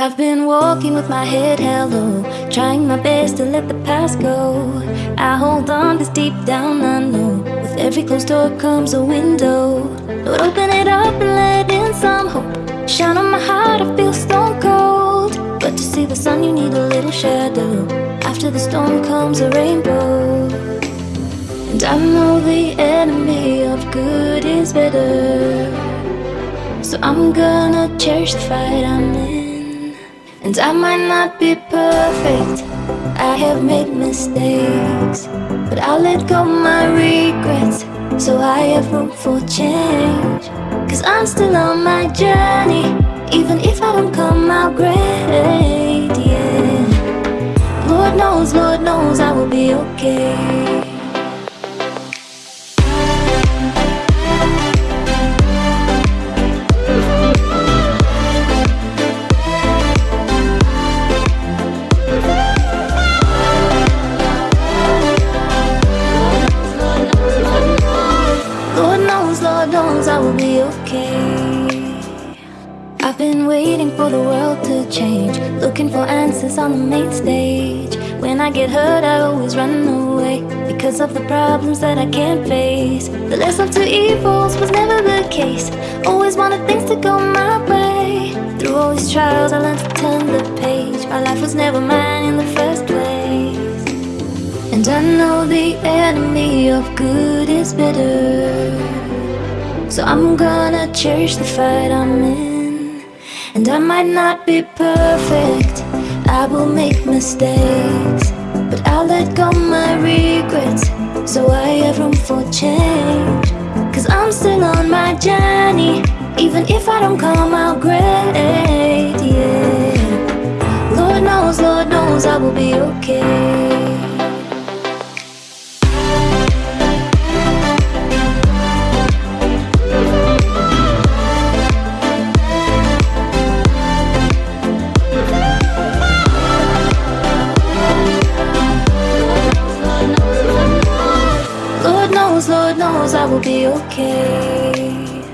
I've been walking with my head held low, trying my best to let the past go. I hold on cause deep down I know, with every closed door comes a window. Lord, open it up and let in some hope. Shine on my heart, I feel stone cold. But to see the sun, you need a little shadow. After the storm comes a rainbow. And I know the enemy of good is better. So I'm gonna cherish the fight I'm in. And I might not be perfect, I have made mistakes. But I'll let go my regrets, so I have room for change. Cause I'm still on my journey, even if I don't come out great, yeah. Lord knows, Lord knows I will be okay. Knows, I will be okay. I've been waiting for the world to change, looking for answers on the main stage. When I get hurt, I always run away because of the problems that I can't face. The less of two evils was never the case. Always wanted things to go my way. Through all these trials, I learned to turn the page. My life was never mine in the first place. And I know the enemy of good is better. So I'm gonna cherish the fight I'm in. And I might not be perfect, I will make mistakes. But I'll let go my regrets, so I have room for change. Cause I'm still on my journey, even if I don't come out great, yeah. Lord knows, Lord knows I will be okay. Knows I will be okay.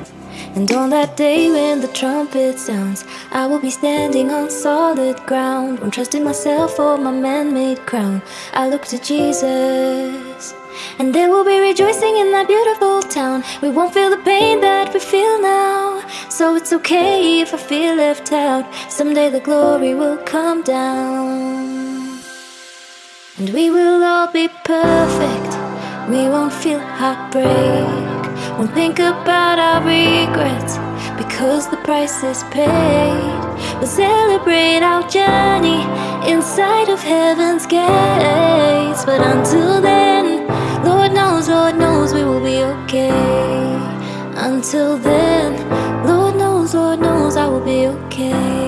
And on that day when the trumpet sounds, I will be standing on solid ground. Won't trust in myself or my man made crown. I look to Jesus. And there will be rejoicing in that beautiful town. We won't feel the pain that we feel now. So it's okay if I feel left out. Someday the glory will come down. And we will all be perfect. We won't feel heartbreak. Won't think about our regrets because the price is paid. We'll celebrate our journey inside of heaven's gates. But until then, Lord knows, Lord knows we will be okay. Until then, Lord knows, Lord knows I will be okay.